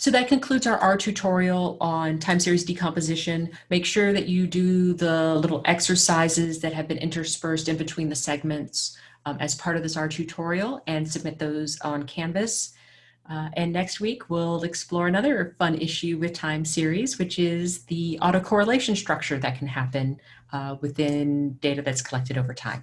So that concludes our R tutorial on time series decomposition. Make sure that you do the little exercises that have been interspersed in between the segments um, as part of this R tutorial and submit those on Canvas. Uh, and next week, we'll explore another fun issue with time series, which is the autocorrelation structure that can happen uh, within data that's collected over time.